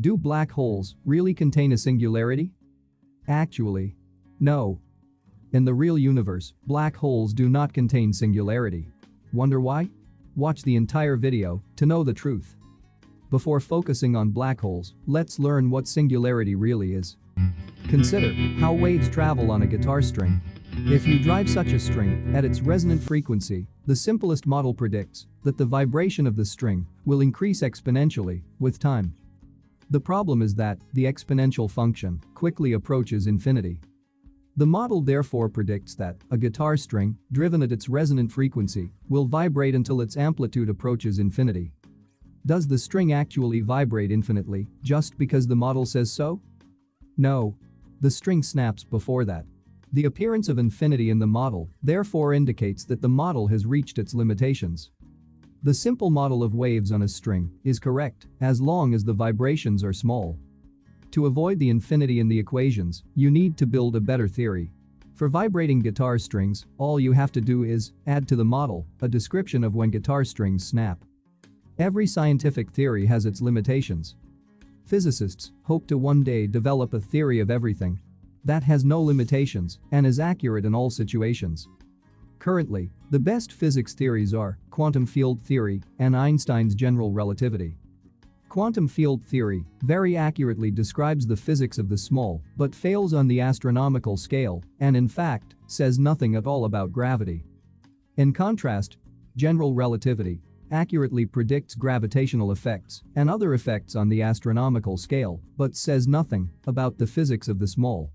Do black holes really contain a singularity? Actually, no. In the real universe, black holes do not contain singularity. Wonder why? Watch the entire video to know the truth. Before focusing on black holes, let's learn what singularity really is. Consider how waves travel on a guitar string. If you drive such a string at its resonant frequency, the simplest model predicts that the vibration of the string will increase exponentially with time. The problem is that the exponential function quickly approaches infinity. The model therefore predicts that a guitar string, driven at its resonant frequency, will vibrate until its amplitude approaches infinity. Does the string actually vibrate infinitely just because the model says so? No. The string snaps before that. The appearance of infinity in the model therefore indicates that the model has reached its limitations. The simple model of waves on a string is correct as long as the vibrations are small. To avoid the infinity in the equations, you need to build a better theory. For vibrating guitar strings, all you have to do is add to the model a description of when guitar strings snap. Every scientific theory has its limitations. Physicists hope to one day develop a theory of everything that has no limitations and is accurate in all situations. Currently, the best physics theories are quantum field theory and Einstein's general relativity. Quantum field theory very accurately describes the physics of the small but fails on the astronomical scale and in fact says nothing at all about gravity. In contrast, general relativity accurately predicts gravitational effects and other effects on the astronomical scale, but says nothing about the physics of the small.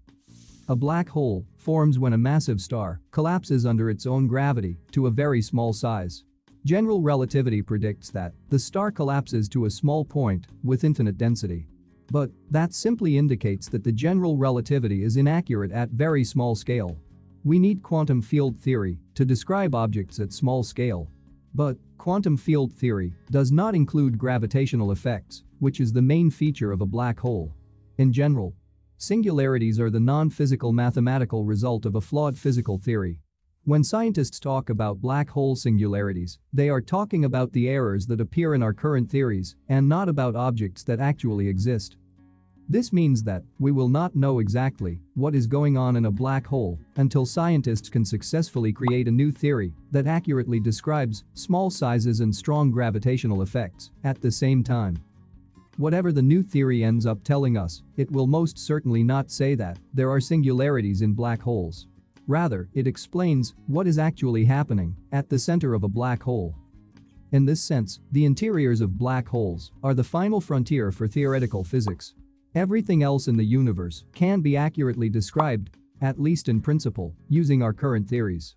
A black hole forms when a massive star collapses under its own gravity to a very small size. General relativity predicts that the star collapses to a small point with infinite density. But that simply indicates that the general relativity is inaccurate at very small scale. We need quantum field theory to describe objects at small scale. But quantum field theory does not include gravitational effects, which is the main feature of a black hole. In general, singularities are the non-physical mathematical result of a flawed physical theory. When scientists talk about black hole singularities, they are talking about the errors that appear in our current theories and not about objects that actually exist. This means that we will not know exactly what is going on in a black hole until scientists can successfully create a new theory that accurately describes small sizes and strong gravitational effects at the same time. Whatever the new theory ends up telling us, it will most certainly not say that there are singularities in black holes. Rather, it explains what is actually happening at the center of a black hole. In this sense, the interiors of black holes are the final frontier for theoretical physics. Everything else in the universe can be accurately described, at least in principle, using our current theories.